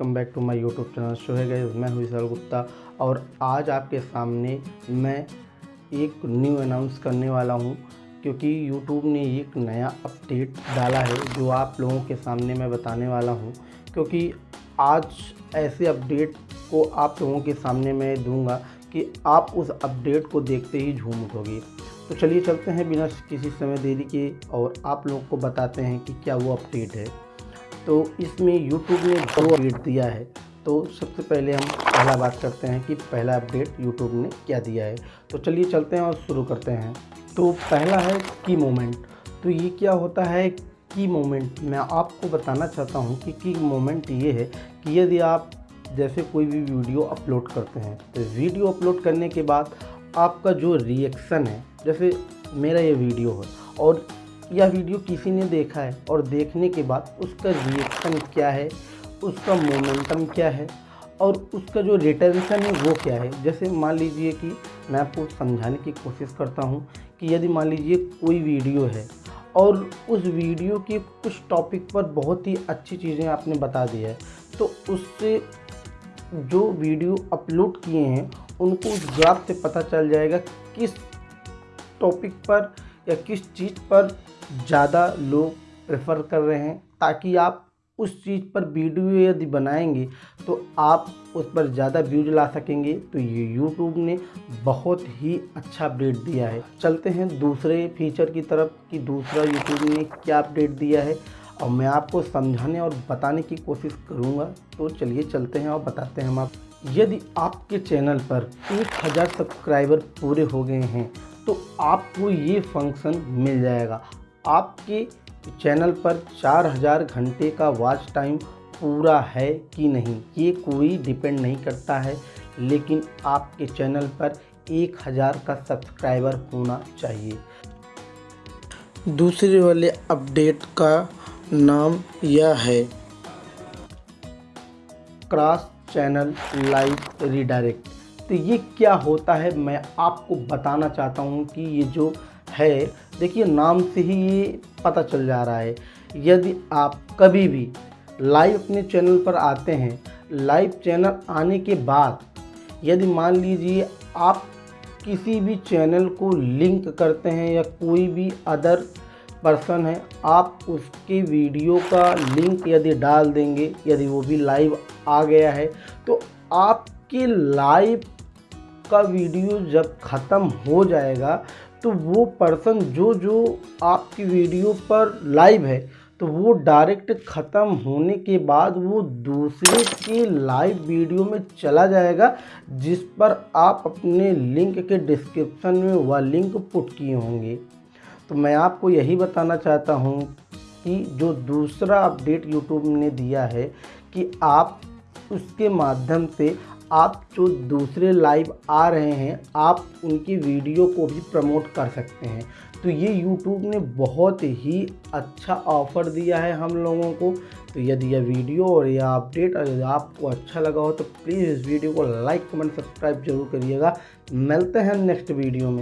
Welcome back to my YouTube channel show है गए मैं हूँ गुप्ता और आज आपके सामने मैं एक न्यू अनाउंस करने वाला हूँ क्योंकि यूट्यूब ने एक नया अपडेट डाला है जो आप लोगों के सामने मैं बताने वाला हूँ क्योंकि आज ऐसे अपडेट को आप लोगों के सामने मैं दूँगा कि आप उस अपडेट को देखते ही झूम उठोगे। तो चलिए चलते हैं बिना किसी समय देरी के और आप लोगों को बताते हैं कि क्या वो अपडेट है। तो इसमें यूट्यूब ने दो अपडेट दिया है। तो सबसे पहले हम पहला बात करते हैं कि पहला अपडेट यूट्यूब ने क्या दिया है। तो चलिए चलते हैं और शुरू करते हैं। तो पहला है की मोमेंट। तो ये क्या होता है की मोमेंट? मैं आपको बताना चाहता हूँ कि की मोमेंट ये है कि यदि आप जैसे कोई भी वीडियो अपलोड करते हैं तो वीडियो अपलोड करने के बाद आपका जो रिएक्शन है, जैसे मेरा ये वीडियो है और यह वीडियो किसी ने देखा है और देखने के बाद उसका रिएक्शन क्या है, उसका मोमेंटम क्या है और उसका जो रिटेंशन है वो क्या है। जैसे मान लीजिए कि मैं आपको समझाने की कोशिश करता हूँ कि यदि मान लीजिए कोई वीडियो है और उस वीडियो के कुछ टॉपिक पर बहुत ही अच्छी चीज़ें आपने बता दी है तो उससे जो वीडियो अपलोड किए हैं, उनको उस ग्राफ से पता चल जाएगा किस टॉपिक पर या किस चीज़ पर ज़्यादा लोग प्रेफर कर रहे हैं ताकि आप उस चीज़ पर वीडियो यदि बनाएँगे तो आप उस पर ज़्यादा व्यूज़ ला सकेंगे। तो ये यूट्यूब ने बहुत ही अच्छा अपडेट दिया है। चलते हैं दूसरे फीचर की तरफ़ कि दूसरा यूट्यूब ने क्या अपडेट दिया है। और मैं आपको समझाने और बताने की कोशिश करूँगा। तो चलिए चलते हैं और बताते हैं हम आप यदि आपके चैनल पर एक हज़ार सब्सक्राइबर पूरे हो गए हैं तो आपको ये फ़ंक्शन मिल जाएगा। आपके चैनल पर 4000 घंटे का वॉच टाइम पूरा है कि नहीं, ये कोई डिपेंड नहीं करता है, लेकिन आपके चैनल पर 1000 का सब्सक्राइबर होना चाहिए। दूसरे वाले अपडेट का नाम यह है। क्रॉस चैनल लाइव रिडायरेक्ट तो ये क्या होता है, मैं आपको बताना चाहता हूँ कि ये जो है, देखिए नाम से ही ये पता चल जा रहा है। यदि आप कभी भी लाइव अपने चैनल पर आते हैं लाइव चैनल आने के बाद यदि मान लीजिए आप किसी भी चैनल को लिंक करते हैं या कोई भी अदर पर्सन है, आप उसके वीडियो का लिंक यदि डाल देंगे, यदि वो भी लाइव आ गया है तो आपके लाइव का वीडियो जब ख़त्म हो जाएगा तो वो पर्सन जो जो आपकी वीडियो पर लाइव है तो वो डायरेक्ट ख़त्म होने के बाद वो दूसरे के लाइव वीडियो में चला जाएगा, जिस पर आप अपने लिंक के डिस्क्रिप्शन में वह लिंक पुट किए होंगे। तो मैं आपको यही बताना चाहता हूँ कि जो दूसरा अपडेट यूट्यूब ने दिया है कि आप उसके माध्यम से आप जो दूसरे लाइव आ रहे हैं, आप उनकी वीडियो को भी प्रमोट कर सकते हैं। तो ये यूट्यूब ने बहुत ही अच्छा ऑफ़र दिया है हम लोगों को। तो यदि यह वीडियो और यह अपडेट यदि आपको अच्छा लगा हो तो प्लीज़ इस वीडियो को लाइक कमेंट सब्सक्राइब ज़रूर करिएगा। मिलते हैं नेक्स्ट वीडियो में।